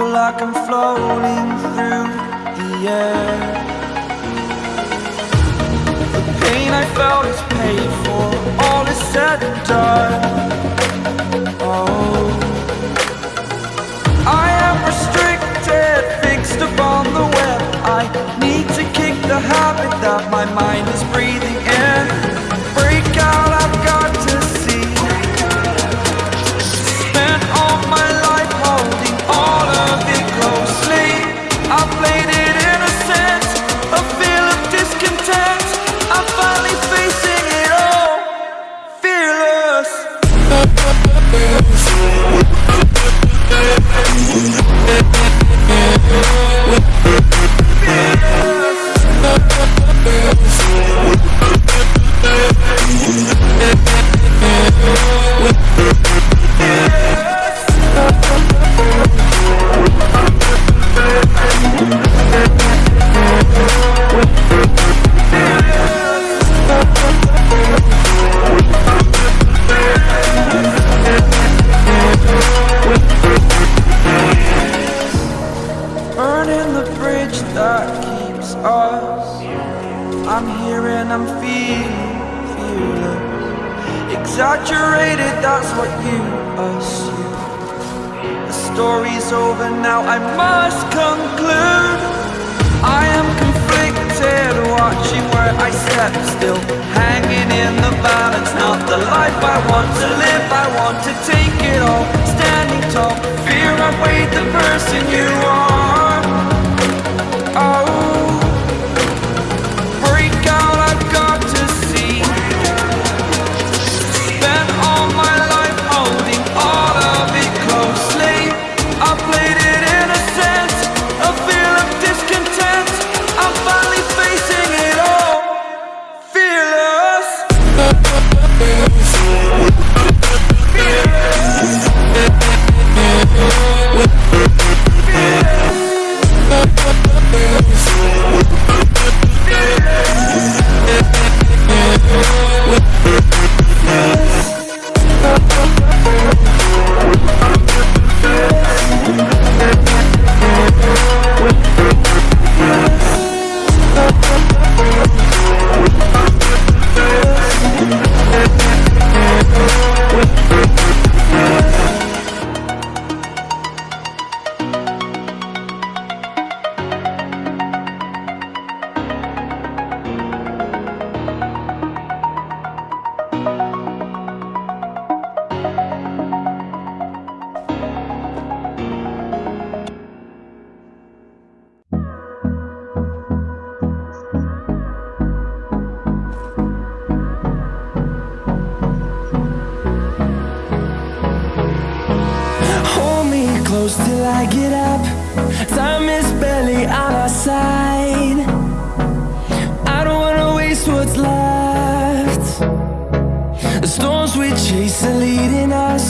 Feel like I'm floating through the air. The pain I felt is paid for. All is said and done. Oh, I am restricted, fixed upon the web. I need to kick the habit that my mind Exaggerated, that's what you assume. The story's over now, I must conclude. I am conflicted, watching where I step still. Hanging in the balance, not the life I want to live. I want to take it all, standing tall. Fear I weighed the person you are. Close till I get up. Time is barely on our side. I don't wanna waste what's left. The storms we chase are leading us,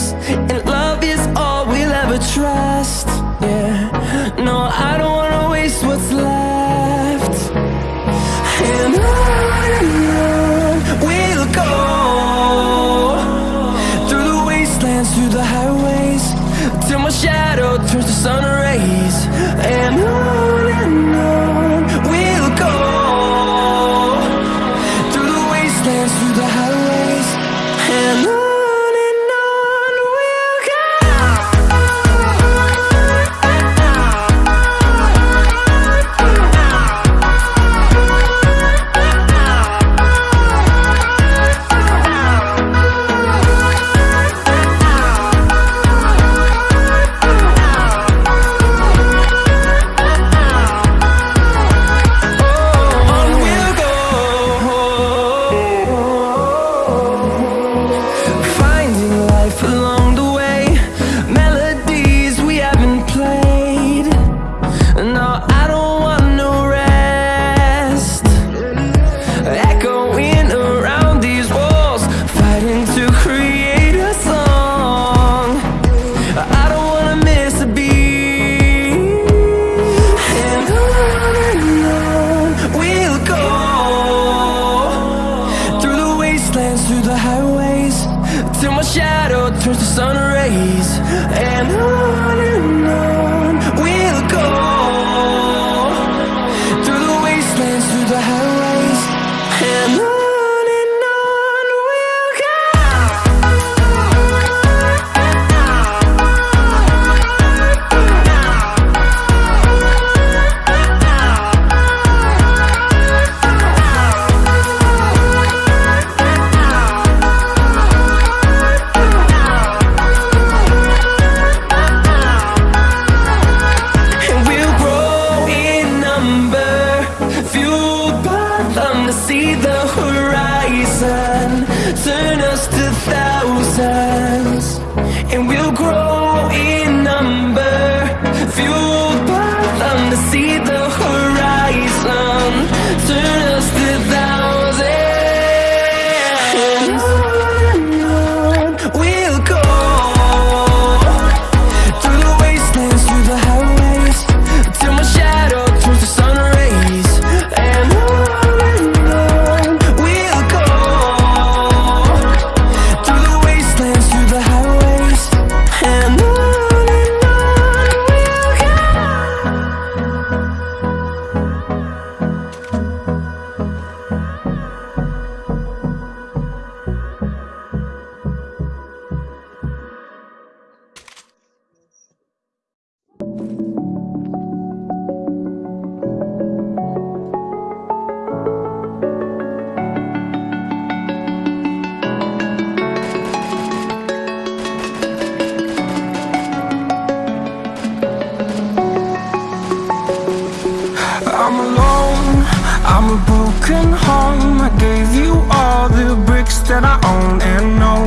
broken home. I gave you all the bricks that I own and know.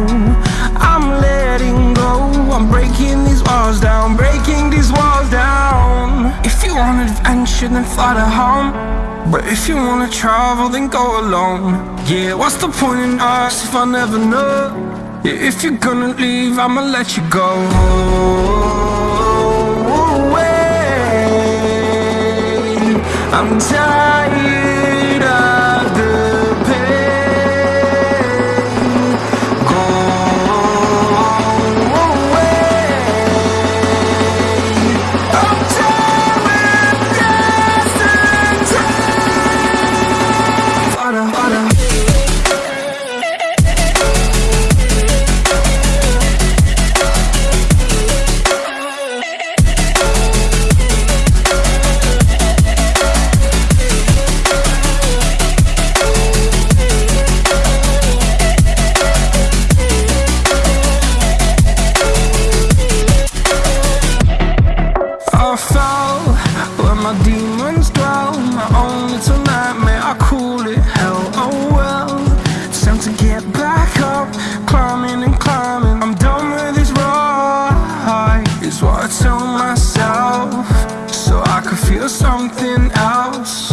I'm letting go, I'm breaking these walls down, breaking these walls down. If you want adventure, then fly to home. But if you wanna travel, then go alone. Yeah, what's the point in us if I never know? Yeah, if you're gonna leave, I'ma let you go. Away. I'm tired feel something else.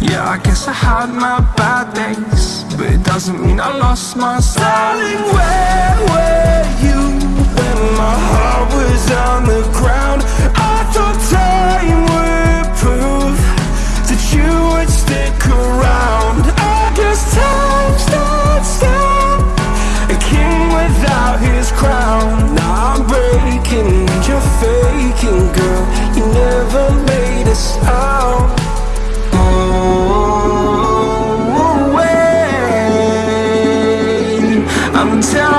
Yeah, I guess I had my bad days, but it doesn't mean I lost my. Darling, where were you when my heart was on the ground? I thought time would I'm tired